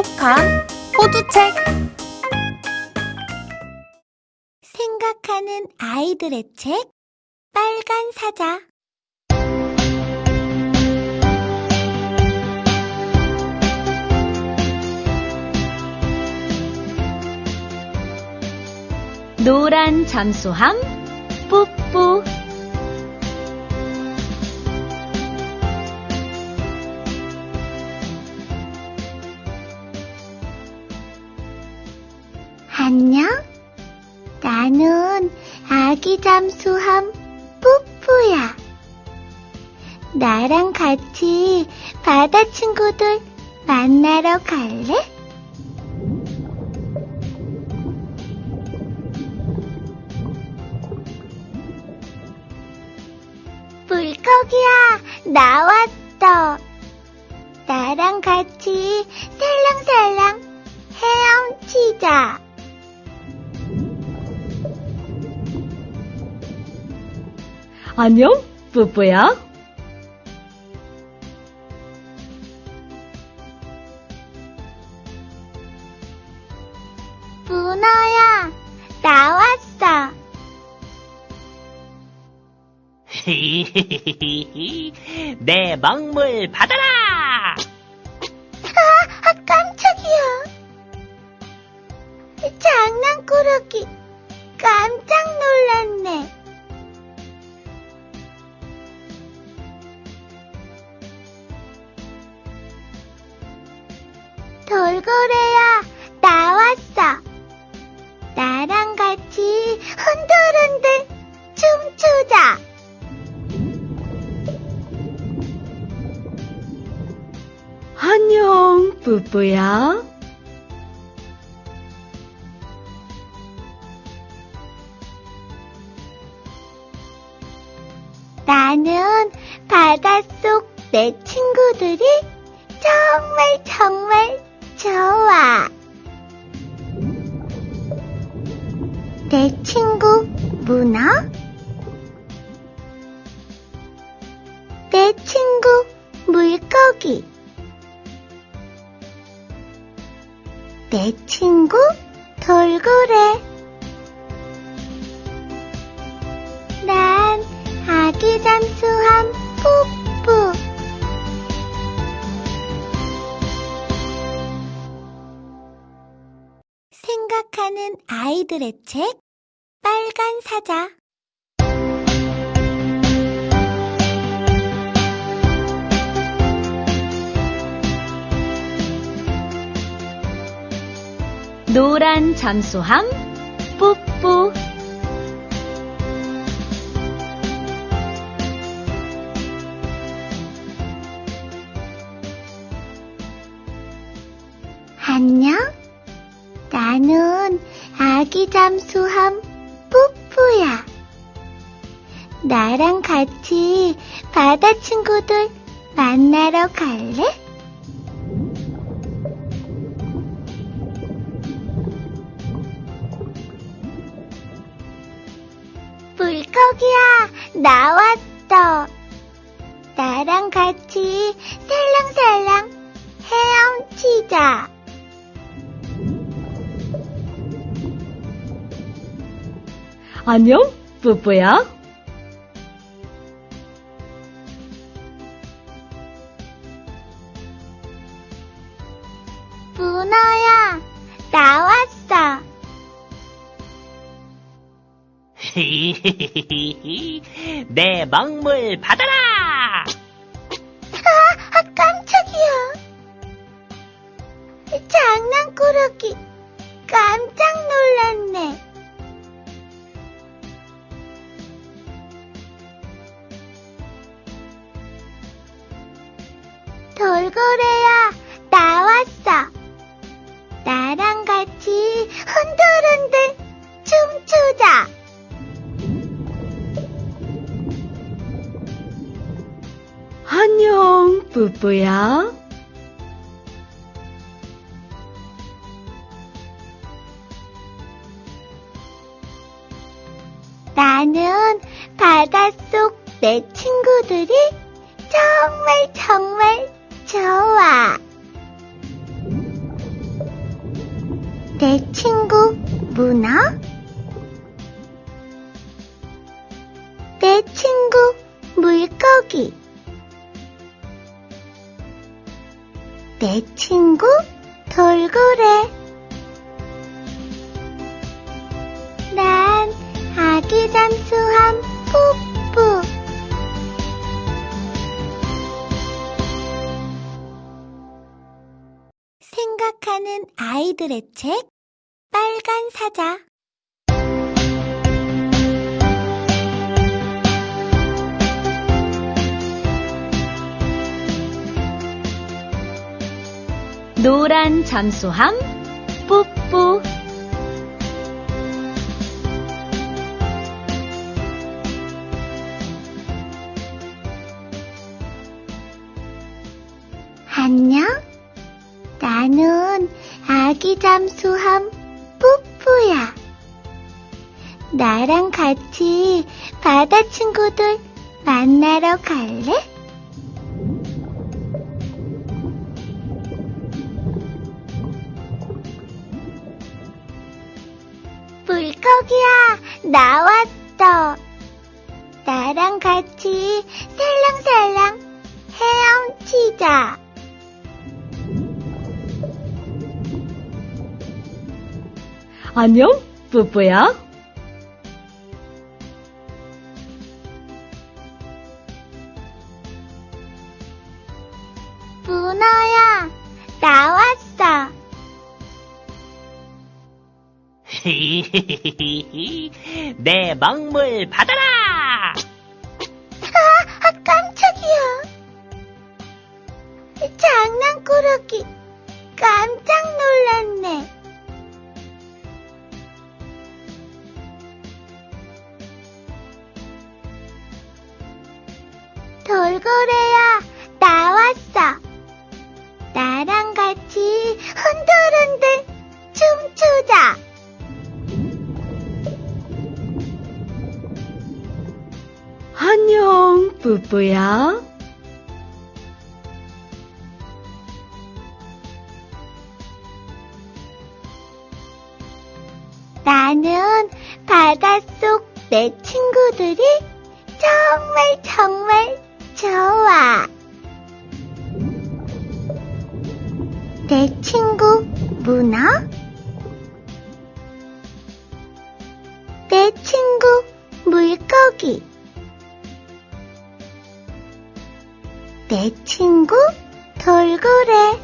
똑똑한 호두책. 생각하는 아이들의 책 빨간 사자. 노란 잠수함 뿌뿌 안녕 나는 아기 잠수함 뿌뿌야 나랑 같이 바다 친구들 만나러 갈래? 물고기야, 나왔어. 나랑 같이 살랑살랑 헤엄치자. 안녕 뿌뿌야 문어야, 나왔어. 내 먹물 받아라! 돌고래야, 나왔어. 나랑 같이 흔들흔들 춤추자. 안녕 뿌뿌야 나는 바닷속 내 친구들이 정말 정말 좋아. 내 친구 문어? 내 친구 물고기. 내 친구 돌고래. 난 아기 잠수함 뿌뿌. 생각하는 아이들의 책 빨간 사자. 노란 잠수함 뿌뿌 잠수함 뿌뿌야. 나랑 같이 바다 친구들 만나러 갈래? 물고기야, 나왔어. 나랑 같이 살랑살랑 헤엄치자. 안녕 뿌뿌야 문어야, 나왔어. 내 먹물 받아라! 아, 깜짝이야. 장난꾸러기, 안녕 뿌뿌야. 나는 바닷속 내 친구들이 정말 정말 좋아. 내 친구 문어? 내 친구 물고기 내 친구 돌고래. 난 아기 잠수함 뽀뽀. 생각하는 아이들의 책 빨간 사자 노란 잠수함 뽀뽀. 안녕. 나는 아기 잠수함 뽀뽀야. 나랑 같이 바다 친구들 만나러 갈래? 물고기야, 나왔어. 나랑 같이 살랑살랑 헤엄치자. 안녕 뽀뽀야 내 먹물 받아라! 아, 깜짝이야. 장난꾸러기, 깜짝 놀랐네. 돌고래야, 나왔어. 나랑 같이 흔들흔들 춤추자. 안녕 뽀뽀야 나는 바닷속 내 친구들이 정말 정말 좋아. 내 친구 문어? 내 친구 물고기. 내 친구 돌고래.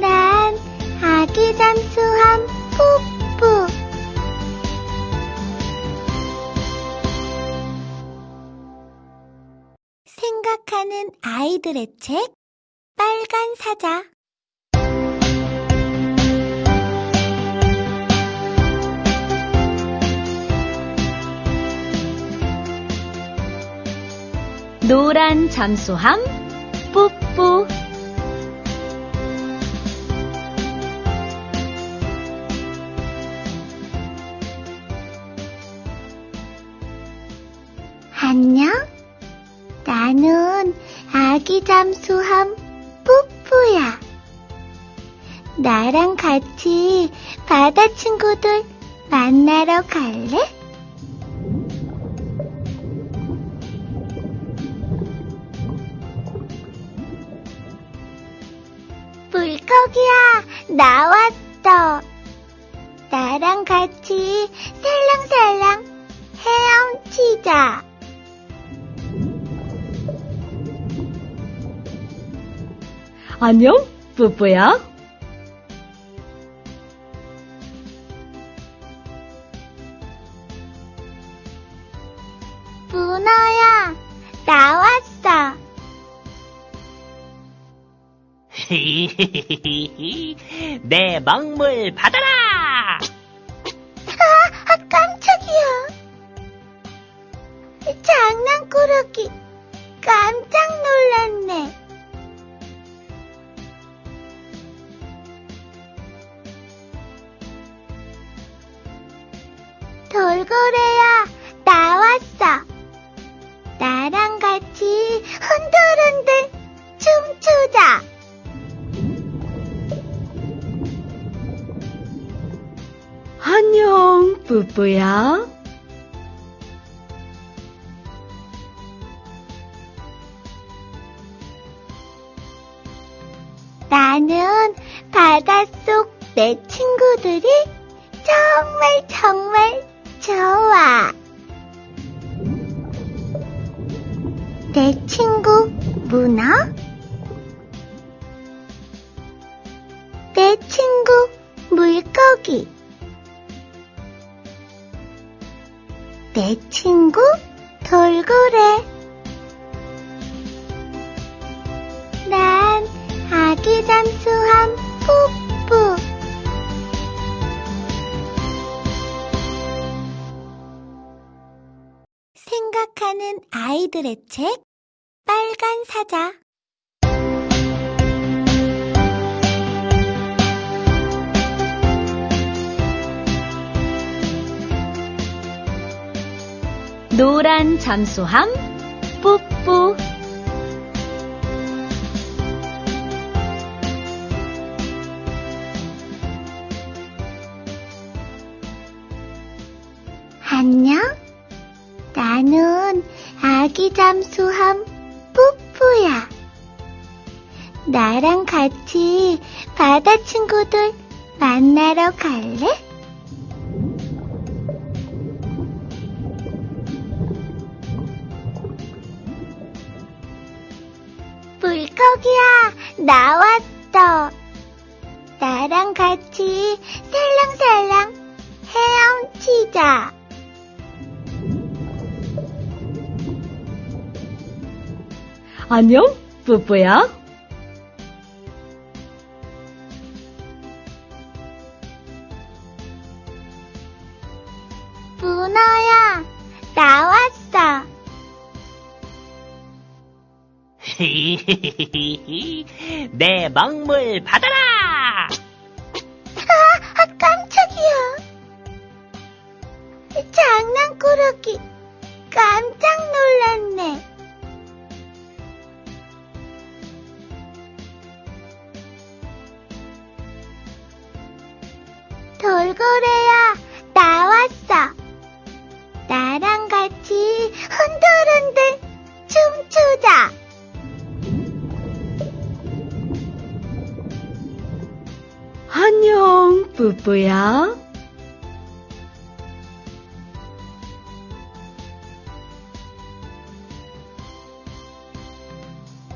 난 아기 잠수함 뽀뽀. 생각하는 아이들의 책 빨간 사자 노란 잠수함 뽀뽀 안녕? 나는 아기 잠수함 뽀뽀야. 나랑 같이 바다 친구들 만나러 갈래? 물고기야, 나왔어. 나랑 같이 살랑살랑 헤엄치자. 안녕 뽀뽀야 문어야, 나왔 내 먹물 받아라! 아, 깜짝이야. 장난꾸러기, 깜짝 놀랐네. 돌고래야, 나왔어. 나랑 같이 흔들흔들 춤추자. 뿌뿌야. 나는 바닷속 내 친구들이 정말 정말 좋아. 내 친구 문어? 내 친구 물고기. 내 친구 돌고래. 난 아기 잠수함 뽀뽀. 생각하는 아이들의 책 빨간 사자 노란 잠수함 뿌뿌. 안녕? 나는 아기 잠수함 뿌뿌야. 나랑 같이 바다 친구들 만나러 갈래? 물고기야, 나왔어. 나랑 같이 살랑살랑 헤엄치자. 안녕. 문어야, 내 먹물 받아라! 뿌뿌야.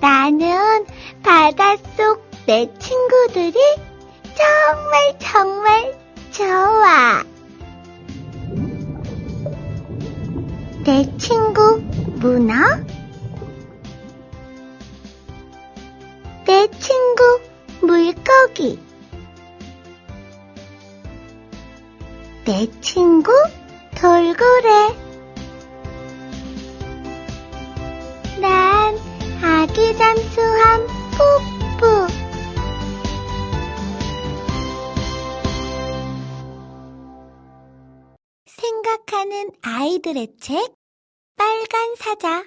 나는 바닷속 내 친구들이 정말 정말 좋아. 내 친구 문어? 내 친구 물고기. 내 친구 돌고래. 난 아기 잠수함 뽀뽀. 생각하는 아이들의 책 빨간 사자